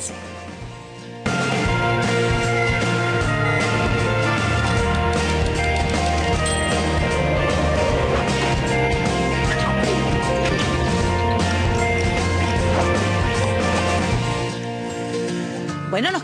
Sí. Bueno,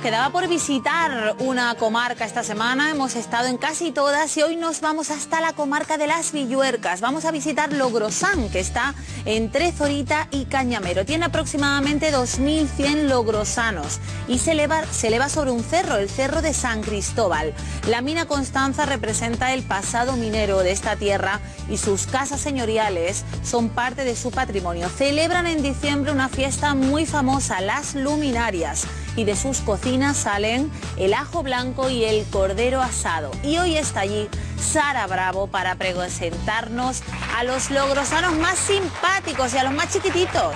quedaba por visitar una comarca esta semana, hemos estado en casi todas y hoy nos vamos hasta la comarca de las Villuercas. Vamos a visitar Logrosán, que está entre Zorita y Cañamero. Tiene aproximadamente 2.100 logrosanos y se eleva, se eleva sobre un cerro, el Cerro de San Cristóbal. La mina Constanza representa el pasado minero de esta tierra y sus casas señoriales son parte de su patrimonio. Celebran en diciembre una fiesta muy famosa, las luminarias y de sus cocinas salen el ajo blanco y el cordero asado. Y hoy está allí Sara Bravo para presentarnos a los logrosanos más simpáticos y a los más chiquititos.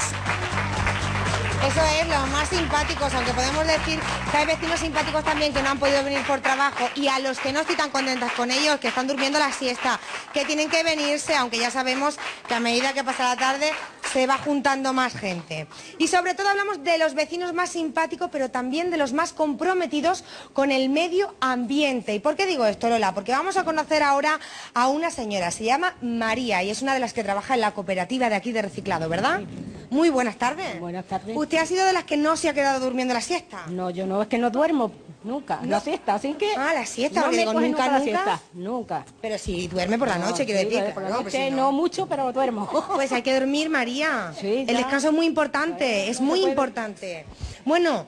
Eso es, los más simpáticos, aunque podemos decir que hay vecinos simpáticos también que no han podido venir por trabajo y a los que no estoy tan contentas con ellos, que están durmiendo la siesta, que tienen que venirse, aunque ya sabemos que a medida que pasa la tarde se va juntando más gente. Y sobre todo hablamos de los vecinos más simpáticos, pero también de los más comprometidos con el medio ambiente. ¿Y por qué digo esto, Lola? Porque vamos a conocer ahora a una señora, se llama María y es una de las que trabaja en la cooperativa de aquí de reciclado, ¿verdad? Muy buenas tardes. Buenas tardes. ¿Usted ha sido de las que no se ha quedado durmiendo la siesta? No, yo no, es que no duermo nunca, la siesta, así que... Ah, la siesta, no me digo, nunca, nunca la nunca. siesta, nunca. Pero si duerme por la No, noche, quiero sí, decir. por la no, pues noche si no mucho, pero duermo. Pues hay que dormir, María. Sí, el descanso es muy importante, es muy importante. Bueno,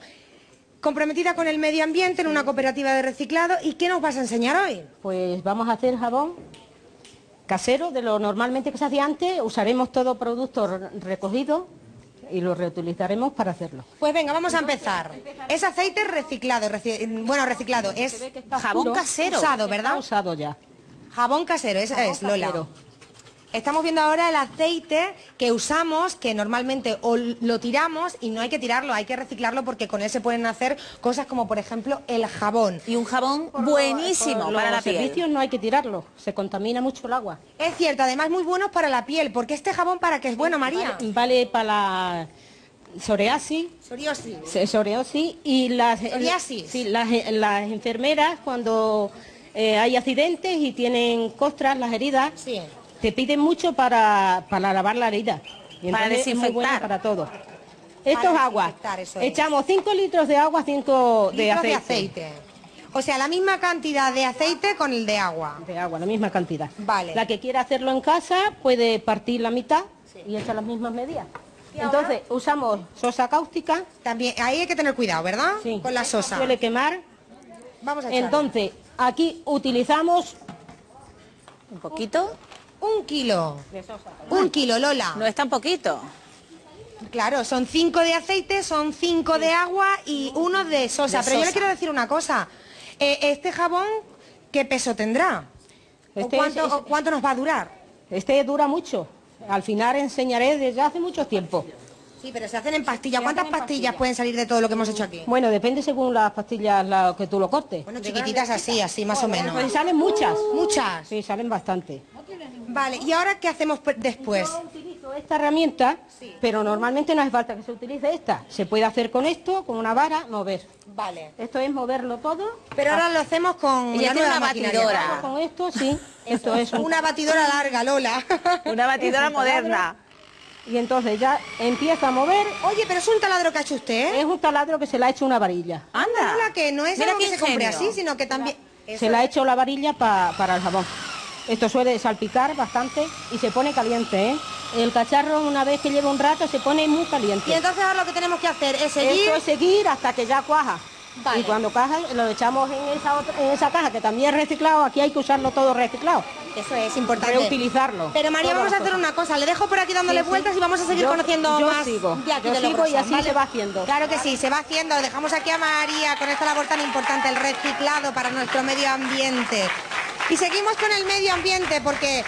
comprometida con el medio ambiente en una cooperativa de reciclado. ¿Y qué nos vas a enseñar hoy? Pues vamos a hacer jabón casero de lo normalmente que se hacía antes, usaremos todo producto re- recogido y lo reutilizaremos para hacerlo. Pues venga, vamos a empezar. Es aceite reciclado, reci- bueno, reciclado, es jabón casero. Usado, Está ¿verdad? usado ya. Jabón casero, esa es, Lola. casero. Estamos viendo ahora el aceite que usamos, que normalmente o lo tiramos y no hay que tirarlo, hay que reciclarlo porque con él se pueden hacer cosas como por ejemplo el jabón. Y un jabón buenísimo Por para la los piel. servicios no hay que tirarlo, se contamina mucho el agua. Es cierto, además muy buenos para la piel, porque este jabón para qué es bueno, María. Vale, vale para la psoriasis, Psoriasis. se- psoriasis y las, Psoriasis. sí, las, las enfermeras cuando eh, hay accidentes y tienen costras, las heridas, Sí. Te piden mucho para, para lavar la herida. Y Para es muy desinfectar. para todo. Esto es agua. desinfectar, es. Echamos 5 litros de agua, 5 de aceite. de aceite. O sea, la misma cantidad de aceite con el de agua. De agua, la misma cantidad. Vale. La que quiera hacerlo en casa puede partir la mitad y echar las mismas medidas. Entonces usamos sosa cáustica. También, ahí hay que tener cuidado, ¿verdad? sí, Con la sosa. Suele quemar. Vamos a echarle. Entonces, aquí utilizamos Un poquito. Un kilo. de sosa. Un kilo, Lola. No es tan poquito. Claro, son cinco de aceite, son cinco de agua y uno de sosa. De Pero yo le quiero decir una cosa. Eh, este jabón, ¿qué peso tendrá? ¿O Este cuánto, es- cuánto nos va a durar? Este dura mucho. Al final enseñaré desde hace mucho tiempo. Sí, pero se hacen en pastillas. ¿Cuántas en pastillas pastillas. pueden salir de todo lo que hemos hecho aquí? Bueno, depende según las pastillas la, que tú lo cortes. Bueno, chiquititas así, así más o menos. Pues salen muchas. Muchas. Sí, salen bastante. Vale, ¿y ahora qué hacemos después? Yo utilizo esta herramienta, pero normalmente no hace falta que se utilice esta. Se puede hacer con esto, con una vara, mover. Vale. Esto es moverlo todo. Pero ahora lo hacemos con Ella la tiene nueva una batidora. Con esto, sí. Esto es un- Una batidora larga, Lola. Una batidora un moderna. Y entonces ya empieza a mover. Oye, pero es un taladro que ha hecho usted, ¿eh? Es un taladro que se le ha hecho una varilla. Anda. Lola, que no es Mira algo que se compre así, sino que también... Se le ha hecho la varilla pa- para el jabón. Esto suele salpicar bastante y se pone caliente, ¿eh? El cacharro una vez que lleva un rato se pone muy caliente. Y entonces ahora lo que tenemos que hacer es seguir... Esto es seguir hasta que ya cuaja. Vale. Y cuando caja lo echamos en esa, otra- en esa caja que también es reciclado. Aquí hay que usarlo todo reciclado. Eso es importante. Reutilizarlo. Pero María, vamos a hacer una cosa. Le dejo por aquí dándole Sí, sí. vueltas y vamos a seguir Yo- conociendo yo más sigo. de aquí Yo de sigo y así ¿vale? se va haciendo. Claro que sí, se va haciendo. Dejamos aquí a María con esta labor tan importante, el reciclado para nuestro medio ambiente. Y seguimos con el medio ambiente porque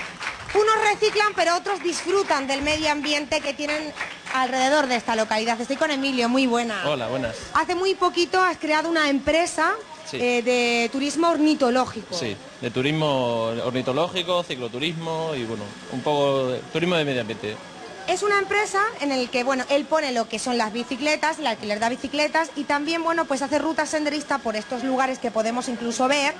unos reciclan, pero otros disfrutan del medio ambiente que tienen alrededor de esta localidad. Estoy con Emilio, muy buena. Hola, buenas. Hace muy poquito has creado una empresa Sí. eh, de turismo ornitológico. Sí, de turismo ornitológico, cicloturismo y bueno, un poco de turismo de medio ambiente. Es una empresa en el que, bueno, él pone lo que son las bicicletas, el alquiler de bicicletas y también, bueno, pues hace rutas senderistas por estos lugares que podemos incluso ver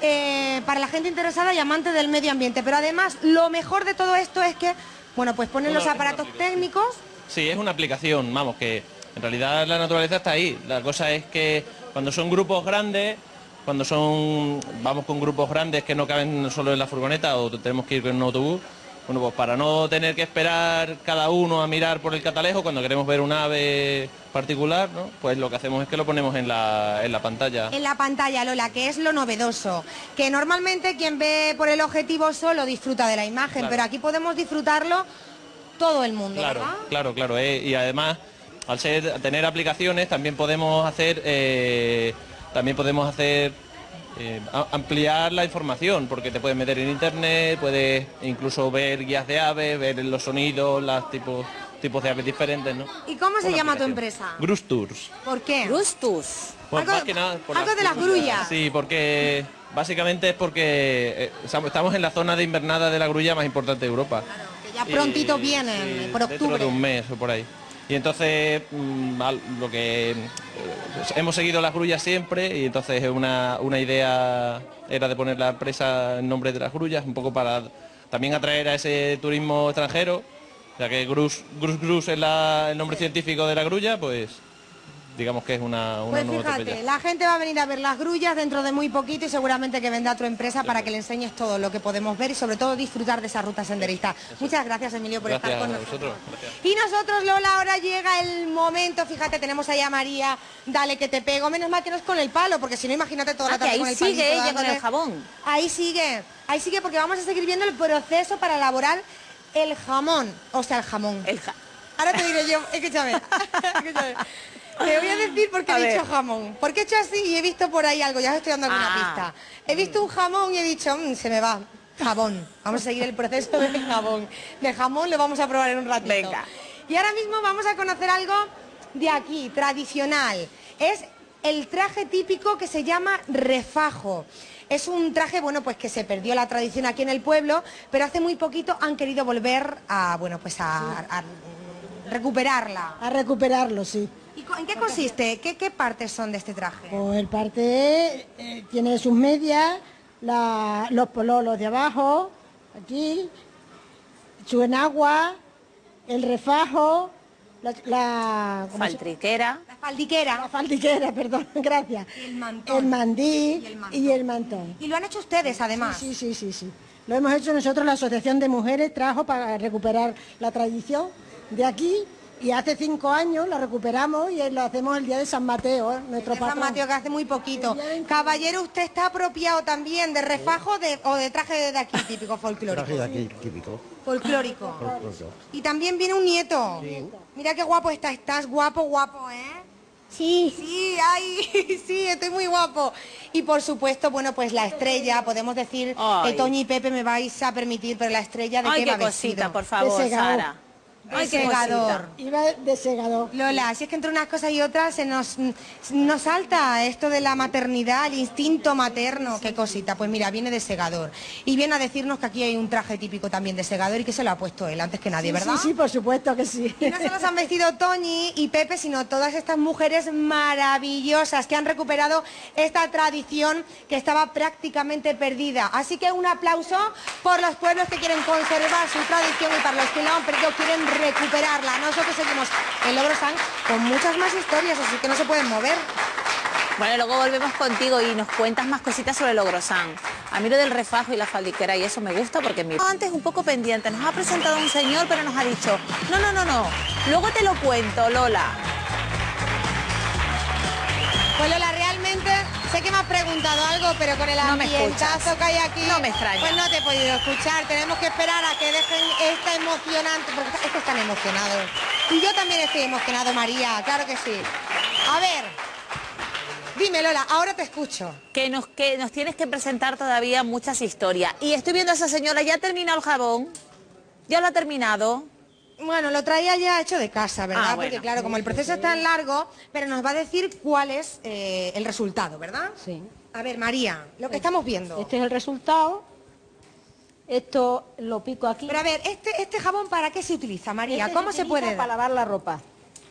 eh, para la gente interesada y amante del medio ambiente. Pero además, lo mejor de todo esto es que, bueno, pues ponen los aparatos técnicos. Sí, es una aplicación, vamos, que en realidad la naturaleza está ahí. La cosa es que cuando son grupos grandes, cuando son, vamos con grupos grandes que no caben solo en la furgoneta o tenemos que ir con un autobús, bueno, pues para no tener que esperar cada uno a mirar por el catalejo cuando queremos ver un ave particular, ¿no? pues lo que hacemos es que lo ponemos en la, en la pantalla. En la pantalla, Lola, que es lo novedoso. Que normalmente quien ve por el objetivo solo disfruta de la imagen, pero aquí podemos disfrutarlo todo el mundo, claro, ¿verdad? Claro, claro. eh, y además, al ser, tener aplicaciones, también podemos hacer, eh, también podemos hacer eh, ampliar la información, porque te puedes meter en internet, puedes incluso ver guías de aves, ver los sonidos, los tipos, tipos de aves diferentes, ¿no? ¿Y cómo se Una llama tu aplicación. empresa? Grus Tours. ¿Por qué? Gustus. Pues Algo- más que nada por algo de las grullas. Sí, porque básicamente es porque eh, estamos en la zona de invernada de la grulla más importante de Europa. Que ya prontito Y- vienen, sí, por Dentro octubre. de un mes o por ahí. Y entonces mm, lo que eh, hemos seguido las grullas siempre y entonces una, una idea era de poner la empresa en nombre de las grullas, un poco para también atraer a ese turismo extranjero, ya que Grus Grus, Grus es la- el nombre científico de la grulla, pues digamos que es una, una Pues fíjate, la gente va a venir a ver las grullas dentro de muy poquito y seguramente que vendrá tu empresa para que le enseñes todo lo que podemos ver y sobre todo disfrutar de esa ruta senderista. Muchas gracias Emilio por Gracias estar con a nosotros. Y nosotros Lola, ahora llega el momento, fíjate, tenemos ahí a María, dale que te pego, menos mal que no es con el palo, porque si no imagínate toda la Ah, tarde ahí con el sigue palito ella con el jabón. Ahí sigue, ahí sigue porque vamos a seguir viendo el proceso para elaborar el jamón, o sea, el jamón. El ja- Ahora te diré yo, escúchame, escúchame. Te voy a decir por qué A he dicho jamón. Porque he hecho así y he visto por ahí algo, ya os estoy dando alguna Ah. pista. He visto un jamón y he dicho, "Mm, se me va. Jabón. Vamos a seguir el proceso del jamón. De jamón lo vamos a probar en un ratito. Venga. Y ahora mismo vamos a conocer algo de aquí, tradicional. Es el traje típico que se llama refajo. Es un traje, bueno, pues que se perdió la tradición aquí en el pueblo, pero hace muy poquito han querido volver a, bueno, pues a, a recuperarla. A recuperarlo, sí. ¿Y en qué consiste? ¿Qué, qué partes son de este traje? Pues el parte eh, tiene sus medias, la- los pololos de abajo, aquí, su enagua, el refajo, la, la, ¿cómo se- Faltriquera. La faldiquera. la faldiquera, perdón, gracias. Y el mantón. El mandí Y el mantón. y el mantón. Y lo han hecho ustedes, además. Sí, sí, sí, sí. Lo hemos hecho nosotros, la Asociación de Mujeres trajo para recuperar la tradición de aquí y hace cinco años la recuperamos y lo hacemos el día de San Mateo, ¿eh? nuestro De San patrón. Mateo, que hace muy poquito. El día 21. Caballero, ¿usted está apropiado también de refajo de- o de traje de aquí, típico folclórico? Traje de aquí, típico. Folclórico. folclórico. Y también viene un nieto. Mira qué guapo estás, estás guapo, guapo, ¿eh? Sí. Sí, ay, sí, estoy muy guapo. Y por supuesto, bueno, pues la estrella, podemos decir Ay. que Toñi y Pepe me vais a permitir, pero la estrella de Ay, qué qué va cosita, vestido? por favor. Sara. Ay, qué segador. Iba de segador. Lola, si es que entre unas cosas y otras se nos, nos salta esto de la maternidad, el instinto materno, qué cosita. Pues mira, viene de segador. Y viene a decirnos que aquí hay un traje típico también de segador y que se lo ha puesto él antes que nadie, ¿verdad? Sí, sí, por supuesto que sí. Y no solo se han vestido Toñi y Pepe, sino todas estas mujeres maravillosas que han recuperado esta tradición que estaba prácticamente perdida. Así que un aplauso por los pueblos que quieren conservar su tradición y para los que la han perdido quieren recuperarla. Nosotros seguimos en Logrosán con muchas más historias, así que no se pueden mover. Bueno, luego volvemos contigo y nos cuentas más cositas sobre el Logrosán. A mí lo del refajo y la faldiquera y eso me gusta porque mi... Antes un poco pendiente, nos ha presentado un señor pero nos ha dicho, no, no, no, no, luego te lo cuento, Lola. Pues Lola, realmente sé que me has preguntado algo, pero con el No ambientazo que hay aquí, No me extraña. pues no te he podido escuchar. Tenemos que esperar a que dejen esta emocionante, porque es que están emocionados. Y yo también estoy emocionado, María, claro que sí. A ver, dime Lola, ahora te escucho. Que nos, que nos tienes que presentar todavía muchas historias. Y estoy viendo a esa señora, ya ha terminado el jabón, ya lo ha terminado. Bueno, lo traía ya hecho de casa, ¿verdad? Ah, bueno. Porque claro, como el proceso es tan largo, pero nos va a decir cuál es eh, el resultado, ¿verdad? Sí. A ver, María, lo que estamos viendo. Este es el resultado Esto lo pico aquí. Pero a ver, ¿este, este jabón para qué se utiliza, María? Este ¿Cómo se, utiliza puede Para dar? lavar la ropa.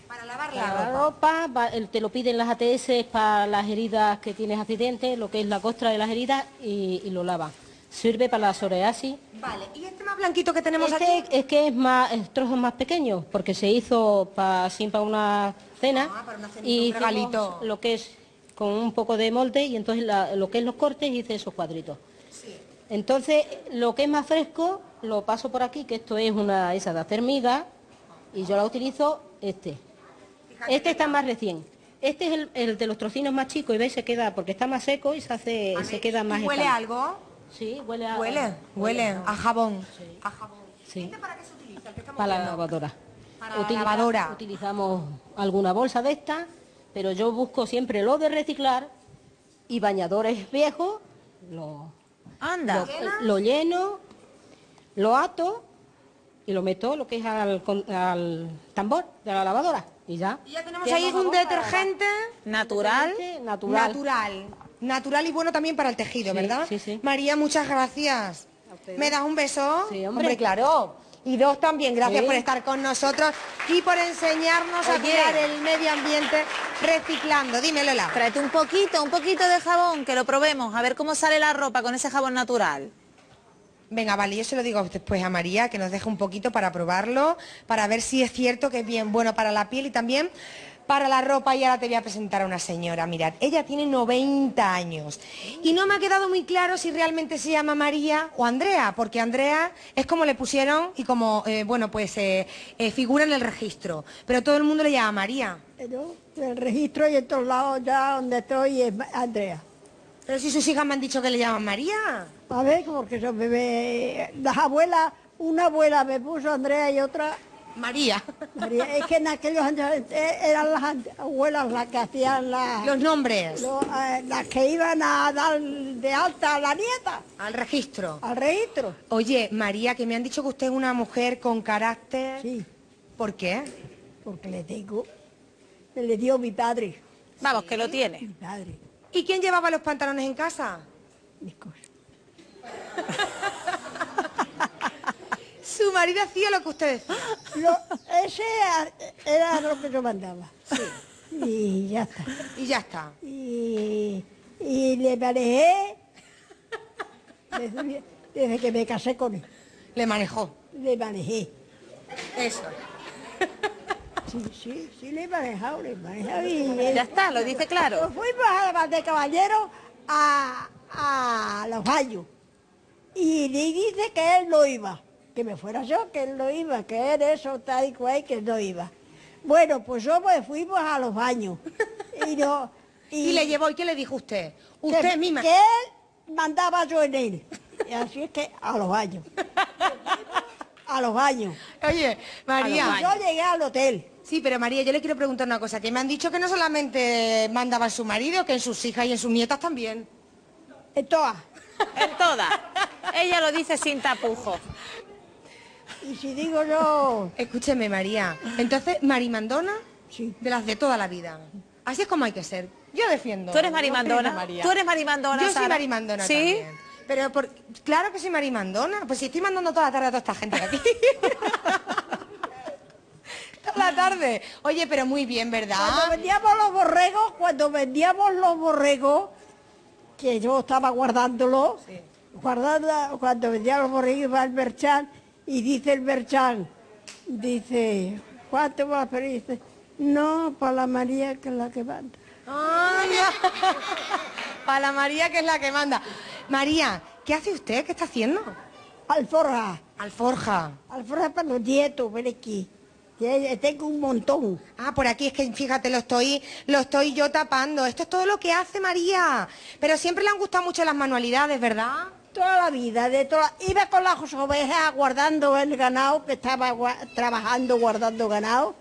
Para lavar Para la la ropa. ropa, te lo piden las ATS para las heridas que tienes accidentes, lo que es la costra de las heridas y, y lo lava. Sirve para la psoriasis. Vale, ¿y este más blanquito que tenemos Este aquí? es que es más es trozos más pequeños porque se hizo para así para una cena Ah, para una cenita, y un regalito. lo que es con un poco de molde y entonces la- lo que es los cortes hice esos cuadritos. Entonces lo que es más fresco lo paso por aquí que esto es una esa de hacer miga y yo la utilizo este. Este está más recién. Este es el, el de los trocinos más chicos y veis se queda porque está más seco y se hace se queda más ¿Huele algo? Sí, huele a Huele, huele a jabón. A jabón. Sí. ¿Este para qué se utiliza? El que estamos Para la lavadora. Para la lavadora. Utilizamos alguna bolsa de estas, pero yo busco siempre lo de reciclar y bañadores viejos, lo, Anda. lo, lo lleno, lo ato y lo meto lo que es al, tambor de la lavadora y ya. Y ya tenemos ahí un detergente Natural. Natural. natural. Natural y bueno también para el tejido, Sí, ¿verdad? sí, sí. María, muchas gracias. ¿Me das un beso? Sí, hombre. claro. Y dos también, gracias Sí. por estar con nosotros y por enseñarnos a cuidar el medio ambiente reciclando. Dime, Lola. Tráete un poquito, un poquito de jabón, que lo probemos, a ver cómo sale la ropa con ese jabón natural. Venga, vale, yo se lo digo después a María, que nos deje un poquito para probarlo, para ver si es cierto que es bien bueno para la piel y también para la ropa. Y ahora te voy a presentar a una señora, mirad, ella tiene 90 años. Y no me ha quedado muy claro si realmente se llama María o Andrea, porque Andrea es como le pusieron y como, eh, bueno, pues eh, eh, figura en el registro. Pero todo el mundo le llama María. Yo, el registro y en todos lados ya donde estoy es Andrea. Pero si sus hijas me han dicho que le llaman María. A ver, porque son bebé, las abuelas, una abuela me puso Andrea y otra María. María. Es que en aquellos años eh, eran las abuelas las que hacían las, Los nombres eh, las que iban a dar de alta a la nieta, al registro. al registro. Oye, María, que me han dicho que usted es una mujer con carácter. Sí, ¿Por qué? porque le tengo, me le dio mi padre, Vamos, que lo tiene. mi padre, ¿Y quién llevaba los pantalones en casa? mis cosas. Su marido hacía lo que usted decía. Lo- ese era lo que yo mandaba. Y ya está. Y ya está. Y, y le manejé desde, desde que me casé con él. Le manejó. Le manejé. Eso. Sí, sí, sí, le he manejado, le he manejado. Y, Ya está, lo dice Nos claro. fuimos a la de caballero a, a los baños. Y le dice que él no iba. Que me fuera yo, que él no iba, que él eso, tal y cual, que él no iba. Bueno, pues yo me fuimos a los baños. Y, no, Y le llevó, ¿y qué le dijo usted? que- Usted misma. Que él mandaba yo en él. Y así es que a los baños. A los baños. Oye, María. Yo llegué al hotel. Sí, pero María, yo le quiero preguntar una cosa, que me han dicho que no solamente mandaba en su marido, que en sus hijas y en sus nietas también. En todas. En todas. Ella lo dice sin tapujos. Y si digo yo, Escúcheme, María. Entonces, Marimandona, sí. de las de toda la vida. Así es como hay que ser. Yo defiendo. ¿Tú eres marimandona? María. ¿Tú eres marimandona, Yo soy Sara? marimandona ¿Sí? también. Pero por... claro que soy marimandona. Pues si estoy mandando toda la tarde a toda esta gente de aquí. toda la tarde. Oye, pero muy bien, ¿verdad? Cuando vendíamos los borregos, cuando vendíamos los borregos, que yo estaba guardándolos, guardando, cuando vendía los borregos iba el merchan y dice el merchan, dice, ¿cuánto vas a pedir? Dice, no, para la María que es la que manda. Ay, Para la María, que es la que manda. María, ¿qué hace usted? ¿Qué está haciendo? Alforja, Alforja. alforja para los nietos, ven aquí. Tengo un montón. Ah, por aquí es que fíjate, lo estoy, lo estoy yo tapando. Esto es todo lo que hace María. Pero siempre le han gustado mucho las manualidades, ¿verdad? Toda la vida, de toda... iba con las ovejas guardando el ganado, que estaba gua- trabajando guardando ganado,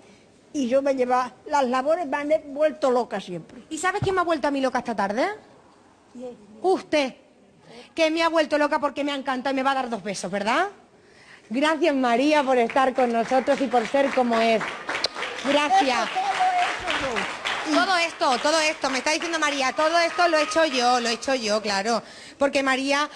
y yo me llevaba, las labores me han vuelto loca siempre. ¿Y sabes quién me ha vuelto a mí loca esta tarde? Usted, que me ha vuelto loca porque me ha encantado y me va a dar dos besos, ¿verdad? Gracias María por estar con nosotros y por ser como es. Gracias. Todo esto, todo esto, me está diciendo María, todo esto lo he hecho yo, lo he hecho yo, claro. Porque María,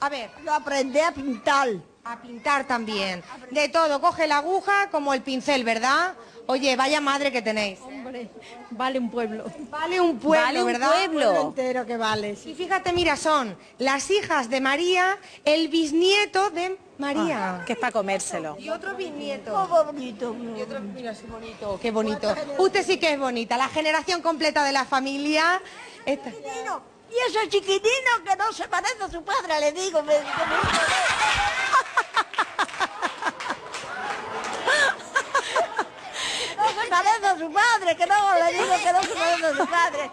A ver, Lo aprendí a pintar. a pintar también. De todo, coge la aguja como el pincel, ¿verdad? Oye, vaya madre que tenéis. Hombre, vale un pueblo. Vale un pueblo, Vale un ¿verdad? pueblo. Pueblo entero que vale. sí. Y fíjate, mira, son las hijas de María, el bisnieto de María. Que es para comérselo. Y otro bisnieto. Oh, bonito. Y otro, mira, sí, bonito, qué bonito. Usted sí que es bonita, la generación completa de la familia. Esta- Chiquitino. Y ese chiquitino que no se parece a su padre, le digo. me- se parece a su padre, que no, le digo que no se parece a su padre.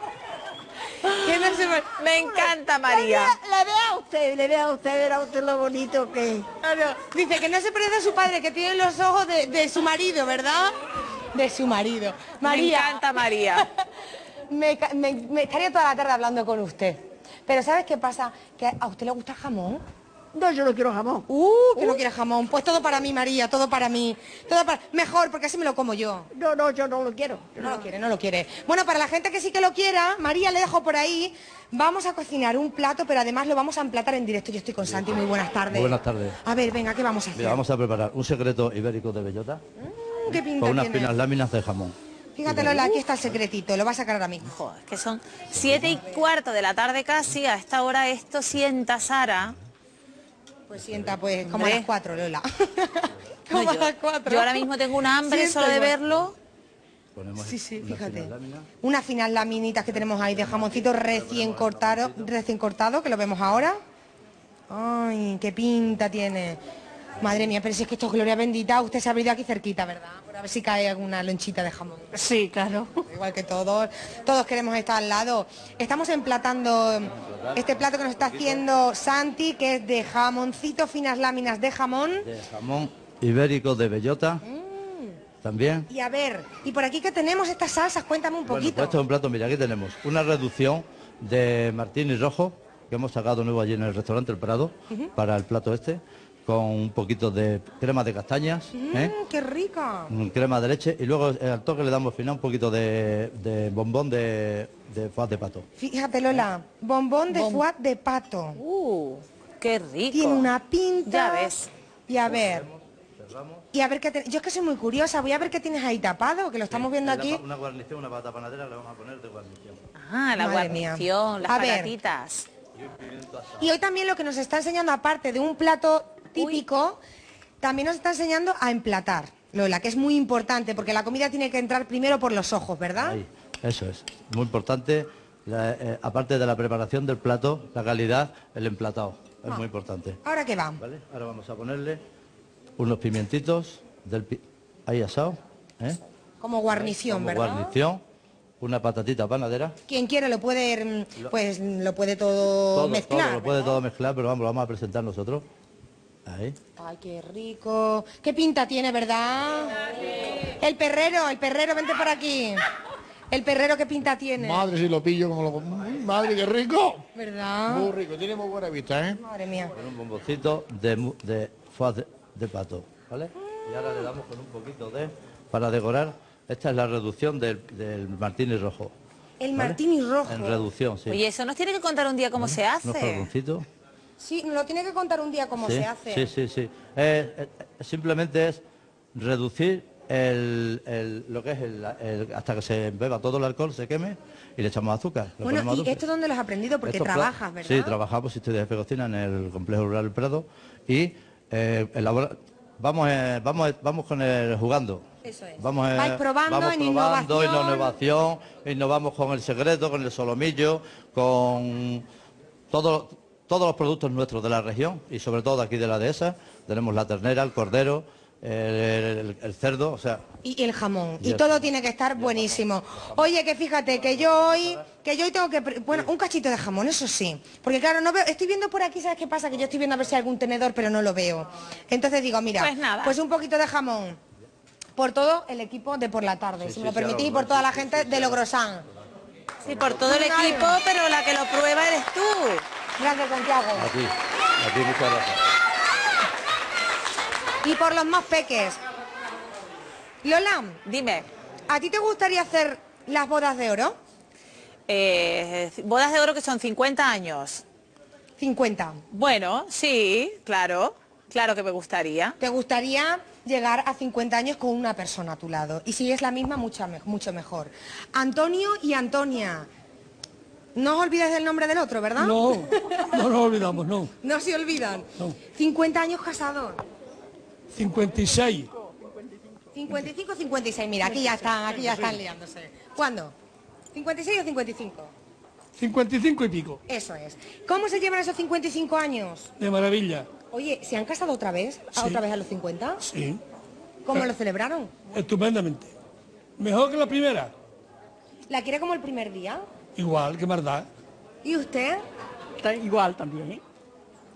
¿Qué no se me- Me encanta María. le vea a usted, le vea a usted, verá usted lo bonito que es. Claro, Dice que no se parece a su padre, que tiene los ojos de, de su marido, ¿verdad? De su marido. Me María, encanta María. me, me- me estaría toda la tarde hablando con usted. Pero ¿sabes qué pasa? Que a usted le gusta el jamón. No, yo no quiero jamón. Uh, que no quiere jamón. Pues todo para mí, María, todo para mí. Todo para... Mejor, porque así me lo como yo. No, no, yo no lo quiero. Yo No lo quiere, no lo quiere. Bueno, para la gente que sí que lo quiera, María le dejo por ahí. Vamos a cocinar un plato, pero además lo vamos a emplatar en directo. Yo estoy con Santi, muy buenas tardes. Muy buenas tardes. A ver, venga, ¿qué vamos a hacer? Mira, vamos a preparar un secreto ibérico de bellota Mm, ¿Qué pinta con unas tiene? finas láminas de jamón. Fíjate, Lola, aquí está el secretito, lo vas a sacar ahora mismo. Joder, que son siete y cuarto de la tarde casi. A esta hora esto sienta Sara. Pues sienta, pues, como a las cuatro, Lola. No, como yo, a las cuatro. yo ahora mismo tengo un hambre Sienta solo de igual. verlo. Ponemos Sí, sí, unas fíjate. finas láminas. Unas finas laminitas que tenemos ahí de jamoncito recién cortado, recién cortado, que lo vemos ahora. Ay, qué pinta tiene. Madre mía, pero si es que esto es gloria bendita, usted se ha venido aquí cerquita, ¿verdad? Por a ver si cae alguna lonchita de jamón. Sí, claro. Igual que todos, todos queremos estar al lado. Estamos emplatando este plato que nos está haciendo Santi, que es de jamoncito, finas láminas de jamón. De jamón ibérico de bellota. También. Y a ver, y por aquí que tenemos estas salsas, cuéntame un Bueno, poquito. pues esto es un plato, mira, aquí tenemos una reducción de martini rojo que hemos sacado nuevo allí en el restaurante El Prado para el plato este, con un poquito de crema de castañas, ¿eh? Mm, ¡Qué rica! Mm, crema de leche y luego eh, al toque le damos al final un poquito de, de bombón de, de foie de pato. Fíjate Lola, bombón de foie de pato. Uh, qué rico. Tiene una pinta. Ya ves. Y a ver. Y a ver qué te- Yo es que soy muy curiosa, voy a ver qué tienes ahí tapado, que lo estamos viendo Eh, la aquí. pa- Una guarnición, una pata panadera le vamos a poner de guarnición. Ah, la Madre mía. guarnición, las A ver. patatitas. Y hoy también lo que nos está enseñando, aparte de un plato típico, también nos está enseñando a emplatar, Lola, que es muy importante, porque la comida tiene que entrar primero por los ojos, ¿verdad? Ahí, eso es. Muy importante, la- eh, aparte de la preparación del plato, la calidad, el emplatado. Es Ah. muy importante. Ahora que va. ¿Vale? Ahora vamos a ponerle unos pimientitos del pi- ahí asado, ¿eh? Como guarnición, Como ¿verdad? guarnición, una patatita panadera. Quien quiere lo puede, mm, pues lo puede todo, Todo, mezclar. todo, lo puede ¿verdad? todo mezclar, pero vamos, lo vamos a presentar nosotros. Ahí. Ay, qué rico. ¿Qué pinta tiene, verdad? El perrero, el perrero, vente por aquí. El perrero, ¿qué pinta tiene? Madre, si lo pillo como lo... Madre, qué rico. ¿Verdad? Muy rico, tiene muy buena vista, ¿eh? Madre mía. Con un bomboncito de, de de, de pato, ¿vale? Y ahora le damos con un poquito de, para decorar, esta es la reducción del, del martini rojo. El ¿vale? martini rojo. En reducción, sí. Oye, eso nos tiene que contar un día cómo se Unos hace. carboncitos. Sí, nos lo tiene que contar un día cómo sí, se hace. Sí, sí, sí. Eh, eh, simplemente es reducir el, el- lo que es el, el- hasta que se beba todo el alcohol, se queme y le echamos azúcar. Bueno, ¿y azúcar. esto dónde lo has aprendido? Porque Estos trabajas, ¿verdad? Sí, trabajamos, estoy de cocina en el complejo rural El Prado y eh, elabora- vamos, eh, vamos, vamos con el jugando. Eso es. Vamos, eh, Vais probando vamos en probando, innovación. innovación, innovamos con el secreto, con el solomillo, con todo- todos los productos nuestros de la región y sobre todo aquí de la dehesa. Tenemos la ternera, el cordero, el, el- el cerdo, o sea, Y el jamón. Y Y el todo jamón. tiene que estar buenísimo. Oye, que fíjate que yo hoy, que yo hoy tengo que, bueno, un cachito de jamón, eso sí. Porque claro, no veo, estoy viendo por aquí, ¿sabes qué pasa? Que yo estoy viendo a ver si hay algún tenedor, pero no lo veo. Entonces digo, mira, Pues nada. pues un poquito de jamón. Por todo el equipo de por la tarde, si sí, me lo sí, permitís, y por toda la gente de Logrosán. Sí, por todo el equipo, pero la que lo prueba eres tú. Gracias, Santiago. a ti, a ti muchas gracias. Y por los más peques. Lola, Dime, ¿a ti te gustaría hacer las bodas de oro? eh, bodas de oro que son 50 años. 50. Bueno, sí, claro, claro que me gustaría. ¿Te gustaría llegar a 50 años con una persona a tu lado? Y si es la misma, mucho, me- mucho mejor. Antonio y Antonia. No os olvidáis del nombre del otro, ¿verdad? No, no nos olvidamos, no. No se olvidan. No. 50 años casados. 56. 55 56. Mira, aquí ya están, aquí ya están liándose. ¿Cuándo? ¿56 o 55? 55 y pico. Eso es. ¿Cómo se llevan esos 55 años? De maravilla. Oye, ¿se han casado otra vez? ¿A Sí. ¿Otra vez a los 50? Sí, ¿Cómo lo celebraron? estupendamente. Mejor que la primera. ¿La quiere como el primer día? Igual, que verdad. ¿Y usted? Está igual también.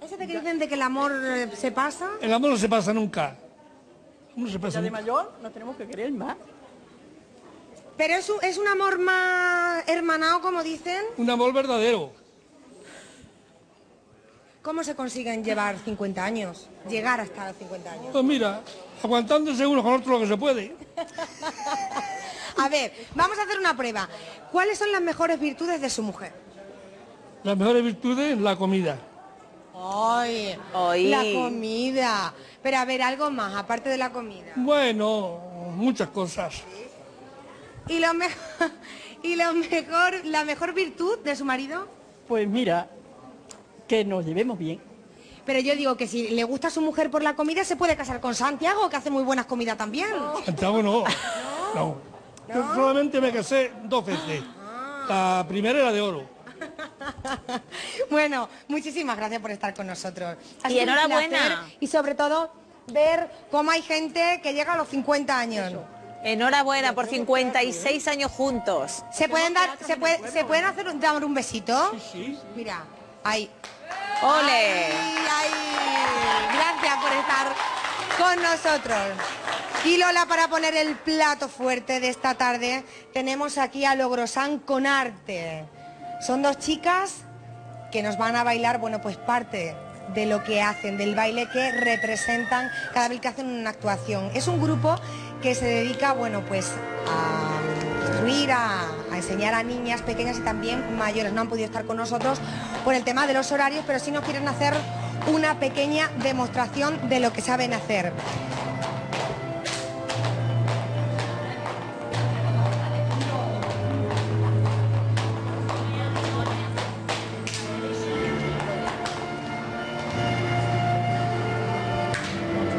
¿Eso de que dicen de que el amor eh, se pasa? El amor no se pasa nunca. No se pasa Ya de nunca. mayor no tenemos que querer más. Pero es un, es un amor más hermanado, como dicen. Un amor verdadero. ¿Cómo se consiguen llevar 50 años? Llegar hasta los 50 años. Pues mira, aguantándose uno con otro lo que se puede. A ver, vamos a hacer una prueba. ¿Cuáles son las mejores virtudes de su mujer? Las mejores virtudes, la comida. Ay, Ay. la comida. Pero a ver, algo más, aparte de la comida. Bueno, muchas cosas. ¿Y lo, me- y lo mejor, la mejor virtud de su marido? Pues mira, que nos llevemos bien. Pero yo digo que si le gusta a su mujer por la comida, se puede casar con Santiago, que hace muy buenas comidas también. Santiago no. No. Yo solamente me casé dos veces. La primera era de oro. Bueno, muchísimas gracias por estar con nosotros. Ha Y enhorabuena. Y sobre todo, ver cómo hay gente que llega a los 50 años. Enhorabuena por 56 años juntos. ¿Se pueden dar, se, puede- se pueden hacer un, dar un besito? Sí. Mira, ahí. ¡Ole! Ay, ay. Gracias por estar con nosotros. Y Lola, para poner el plato fuerte de esta tarde, tenemos aquí a Logrosán con arte. Son dos chicas que nos van a bailar, bueno, pues parte de lo que hacen, del baile que representan cada vez que hacen una actuación. Es un grupo que se dedica, bueno, pues a instruir, a, a enseñar a niñas pequeñas y también mayores. No han podido estar con nosotros por el tema de los horarios, pero sí nos quieren hacer una pequeña demostración de lo que saben hacer.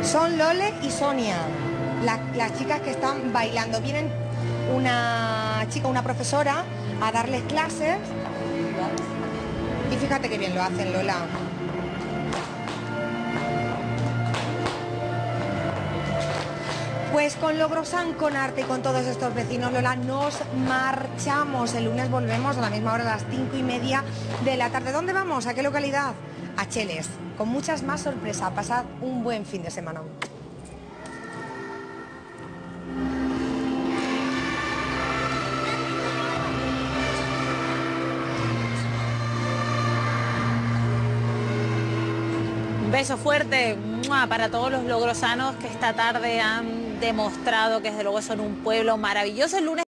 Son Lole y Sonia, la- las chicas que están bailando. Vienen una chica, una profesora, a darles clases. Y fíjate qué bien lo hacen, Lola. Pues con Logrosan, con arte y con todos estos vecinos, Lola, nos marchamos. El lunes volvemos a la misma hora, a las cinco y media de la tarde. ¿Dónde vamos? ¿A qué localidad? A Cheles, con muchas más sorpresas. Pasad un buen fin de semana. Beso fuerte para todos los logrosanos que esta tarde han demostrado que desde luego son un pueblo maravilloso. El lunes